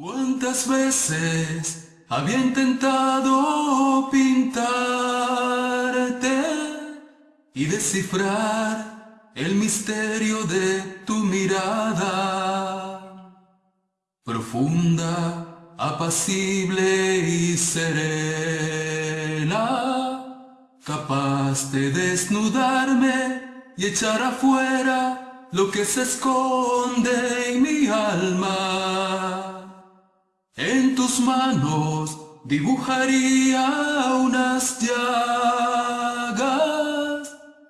¿Cuántas veces había intentado pintarte y descifrar el misterio de tu mirada? Profunda, apacible y serena, capaz de desnudarme y echar afuera lo que se esconde en mi alma. Manos dibujaría unas llagas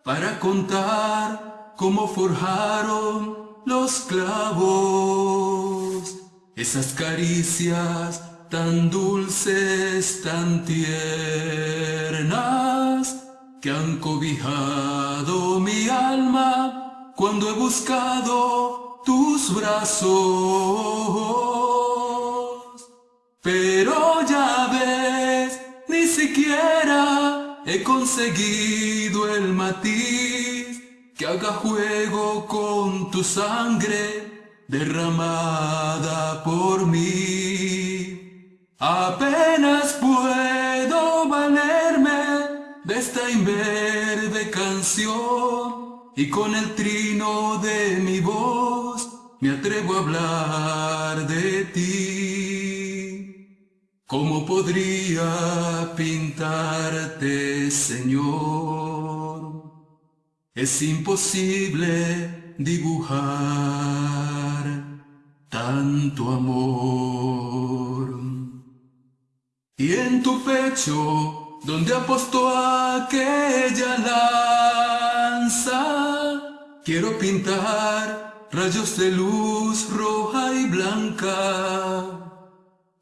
para contar cómo forjaron los clavos. Esas caricias tan dulces, tan tiernas, que han cobijado mi alma cuando he buscado tus brazos. He conseguido el matiz que haga juego con tu sangre derramada por mí. Apenas puedo valerme de esta inverde canción y con el trino de mi voz me atrevo a hablar de ti. ¿Cómo podría pintarte, Señor? Es imposible dibujar tanto amor. Y en tu pecho, donde apostó aquella lanza, quiero pintar rayos de luz roja y blanca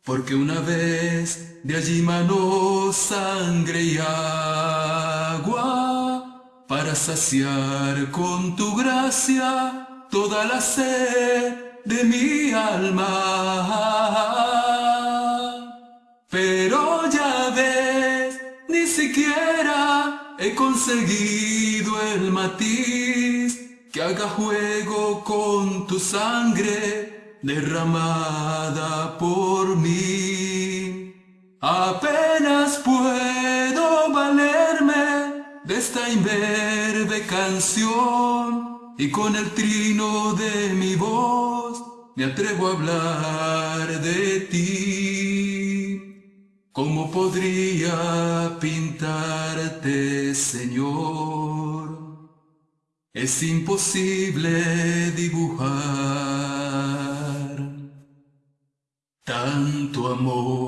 porque una vez de allí manó sangre y agua, para saciar con tu gracia toda la sed de mi alma. Pero ya ves, ni siquiera he conseguido el matiz que haga juego con tu sangre derramada por mí. Apenas puedo valerme de esta imberbe canción y con el trino de mi voz me atrevo a hablar de ti. ¿Cómo podría pintarte, Señor? Es imposible dibujar tanto amor.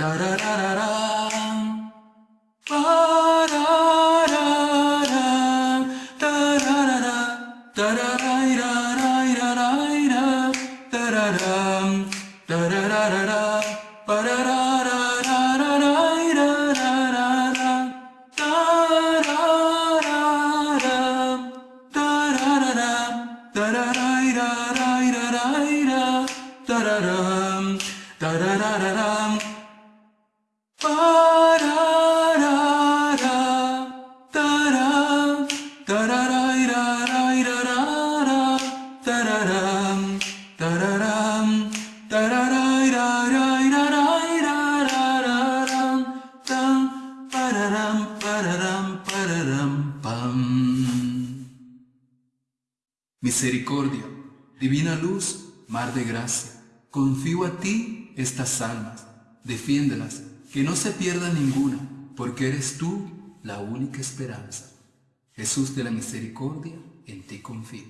tararam, Misericordia, divina luz, mar de gracia Confío a ti estas almas, defiéndelas, que no se pierda ninguna, porque eres tú la única esperanza. Jesús de la misericordia, en ti confío.